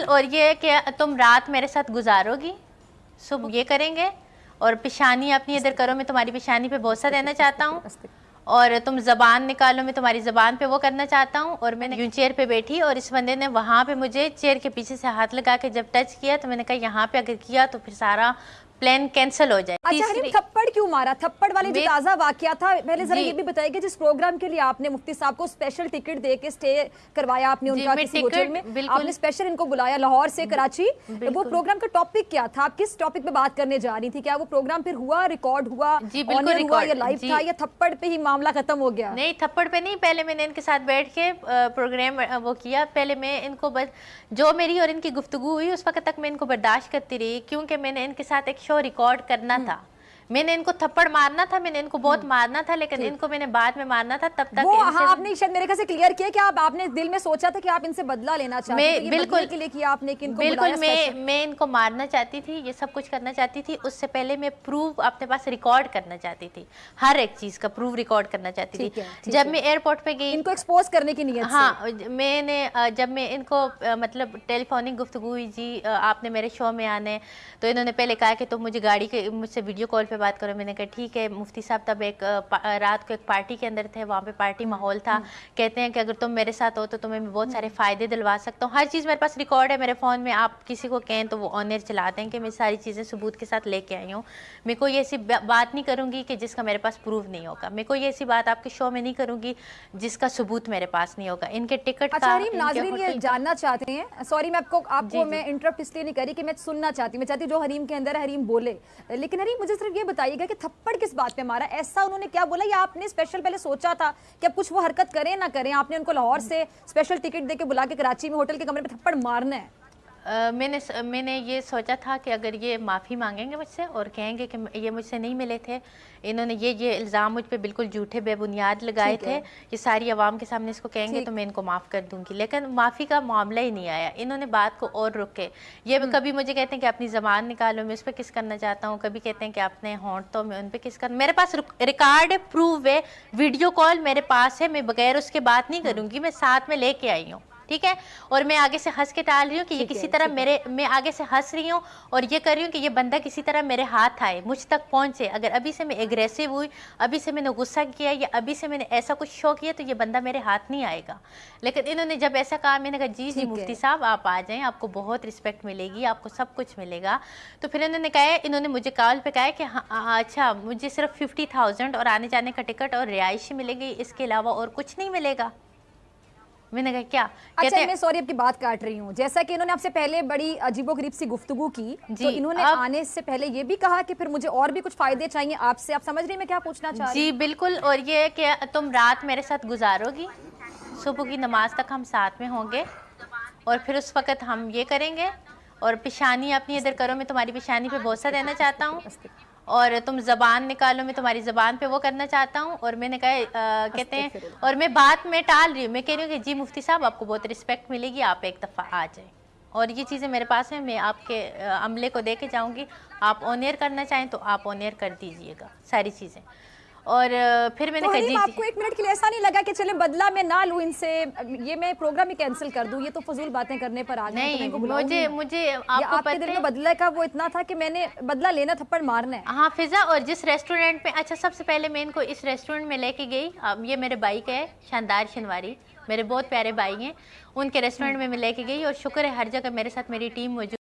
बिल्कुल और ये कि तुम रात मेरे साथ गुजारोगी। सुबह ये करेंगे और पेशानी अपनी इधर करो मैं तुम्हारी पेशानी पे भरोसा देना चाहता हूँ। और तुम जबान निकालो मैं तुम्हारी जबान पे वो करना चाहता हूँ। और मैंने यूँ चेयर पे बैठी और इस बंदे ने वहाँ पे मुझे चेयर के पीछे से हाथ लगा के जब टच किया तो मैंने कहा यहाँ पे अगर किया तो फिर सारा प्लान कैंसिल हो जाए। अच्छा हरीम थप्पड़ क्यों मारा? थप्पड़ वाले जो ताज़ा वाक्य था पहले जरा ये भी बताइए जिस प्रोग्राम के लिए आपने मुफ्ती साहब को स्पेशल टिकट दे के स्टे करवाया आपने उनका किसी होटल में आपने स्पेशल इनको बुलाया लाहौर से कराची। वो प्रोग्राम का टॉपिक क्या था? आप किस टॉपिक पे बात करने जा रही थी? क्या वो प्रोग्राम फिर हुआ रिकॉर्ड हुआ? हुआ या लाइव था या थप्पड़ पे ही मामला खत्म हो गया? नहीं थप्पड़ पे नहीं पहले मैंने इनके साथ बैठ के प्रोग्राम वो किया। पहले मैं इनको बस जो मेरी और इनकी गुफ्तु हुई उस वक्त तक मैं इनको बर्दाश्त करती रही क्योंकि मैंने इनके साथ एक शो रिकॉर्ड करना था। मैंने इनको थप्पड़ मारना था मैंने इनको बहुत हम्म। मारना था लेकिन इनको मैंने बाद में मारना था तब तक वो हाँ आपने शायद मेरे से क्लियर किया कि आप आपने दिल में सोचा था कि आप इनसे बदला लेना चाहते मैं बिल्कुल के लिए किया आपने कि इनको बिल्कुल मैं मैं इनको मारना चाहती थी ये सब कुछ करना चाहती थी उससे पहले मैं प्रूव अपने पास रिकॉर्ड करना चाहती थी हर एक चीज़ का प्रूफ रिकॉर्ड करना चाहती थी। जब मैं एयरपोर्ट पे गई इनको एक्सपोज करने की नीयत हाँ मैंने जब मैं इनको मतलब टेलीफोनिक गुफ्तु हुई जी आपने मेरे शो में आने तो इन्होंने पहले कहा कि तुम मुझे गाड़ी के मुझसे वीडियो कॉल पे बात करो मैंने कहा ठीक है मुफ्ती साहब तब एक रात को एक पार्टी के अंदर थे वहाँ पे पार्टी माहौल था। हम्म। कहते हैं कि अगर तुम मेरे साथ हो तो तुम्हें मैं बहुत सारे हम्म। फ़ायदे दिलवा सकता हूँ। हर चीज़ मेरे पास रिकॉर्ड है मेरे फ़ोन में आप किसी को कहें तो वो ऑनर चलाते हैं कि मैं सारी चीज़ें सबूत के साथ लेके आई हूँ। मैं कोई ऐसी बात नहीं करूँगी कि जिसका मेरे पास प्रूफ नहीं होगा। मैं कोई ऐसी बात आपके शो में नहीं करूँगी जिसका सबूत मेरे पास नहीं होगा। इनके टिकट अच्छा, ये जानना चाहते हैं। सॉरी मैं आपको आपको मैं इंटरप्ट इसलिए नहीं करी कि मैं सुनना चाहती हूँ। मैं चाहती हूँ जो हरीम के अंदर हरीम बोले। लेकिन हरीम मुझे सिर्फ़ ये बताइएगा कि थप्पड़ किस बात पे मारा? ऐसा उन्होंने क्या बोला या आपने स्पेशल पहले सोचा था कि अब कुछ वो हरकत करें ना करें? आपने उनको लाहौर से स्पेशल टिकट दे के बुला के कराची में होटल के कमरे में थप्पड़ मारना है। मैंने मैंने ये सोचा था कि अगर ये माफ़ी मांगेंगे मुझसे और कहेंगे कि ये मुझसे नहीं मिले थे इन्होंने ये ये इल्ज़ाम मुझ पर बिल्कुल झूठे बेबुनियाद लगाए थे ये सारी आवाम के सामने इसको कहेंगे तो मैं इनको माफ़ कर दूँगी। लेकिन माफ़ी का मामला ही नहीं आया। इन्होंने बात को और रुके। ये हम्म। कभी मुझे कहते हैं कि अपनी ज़बान निकालो मैं उस पर किस करना चाहता हूँ? कभी कहते हैं कि अपने होंठ तो मैं उन पर किस कर मेरे पास रिकॉर्ड है प्रूव है वीडियो कॉल मेरे पास है मैं बगैर उसके बात नहीं करूँगी मैं साथ में लेके आई हूँ। ठीक है? और मैं आगे से हंस के टाल रही हूँ कि ये किसी तरह मेरे मैं आगे से हंस रही हूँ और ये कर रही हूँ कि ये बंदा किसी तरह मेरे हाथ आए मुझ तक पहुँचे। अगर अभी से मैं एग्रेसिव हुई अभी से मैंने गुस्सा किया या अभी से मैंने ऐसा कुछ शो किया तो ये बंदा मेरे हाथ नहीं आएगा। लेकिन इन्होंने जब ऐसा कहा मैंने कहा जी जी मुफ्ती साहब आप आ जाएँ आपको बहुत रिस्पेक्ट मिलेगी आपको सब कुछ मिलेगा। तो फिर इन्होंने कहा इन्होंने मुझे कॉल पर कहा कि हाँ, अच्छा मुझे सिर्फ़ फिफ्टी थाउज़ेंड और आने जाने का टिकट और रिहायशी मिलेगी इसके अलावा और कुछ नहीं मिलेगा। मैंने कहा क्या? अच्छा मैं सॉरी आपकी बात काट रही हूँ। जैसा कि इन्होंने आपसे पहले बड़ी अजीबो गरीब सी गुफ्तगू की तो इन्होंने आप... आने से पहले ये भी कहा कि फिर मुझे और भी कुछ फ़ायदे चाहिए आपसे। आप समझ रही मैं क्या पूछना चाह जी बिल्कुल और ये कि तुम रात मेरे साथ गुजारोगी। सुबह की नमाज़ तक हम साथ में होंगे और फिर उस वक्त हम ये करेंगे और पेशानी अपनी इधर करो मैं तुम्हारी पेशानी पे भरोसा देना चाहता हूँ। और तुम ज़बान निकालो मैं तुम्हारी ज़बान पे वो करना चाहता हूँ। और मैंने कहा कहते हैं और मैं बात में टाल रही हूँ। मैं कह रही हूँ कि जी मुफ्ती साहब आपको बहुत रिस्पेक्ट मिलेगी आप एक दफ़ा आ जाए। और ये चीज़ें मेरे पास हैं मैं आपके अमले को दे के जाऊँगी। आप ऑनियर करना चाहें तो आप ऑनियर कर दीजिएगा सारी चीज़ें। और फिर मैंने तो आपको एक मिनट के लिए ऐसा नहीं लगा कि चले बदला मैं ना लूँ इनसे ये मैं प्रोग्राम ही कैंसिल कर दूँ ये तो फजूल बातें करने पर आ गए तो नहीं तो मुझे मुझे आपको आपके दिल में बदला का वो इतना था कि मैंने बदला लेना थप्पड़ मारना है। हाँ फिजा और जिस रेस्टोरेंट में अच्छा सबसे पहले मैं इनको इस रेस्टोरेंट में लेके गई। ये मेरे बाइक है शानदार शनवारी। मेरे बहुत प्यारे भाई हैं उनके रेस्टोरेंट में मैं लेके गई और शुक्र है हर जगह मेरे साथ मेरी टीम मौजूद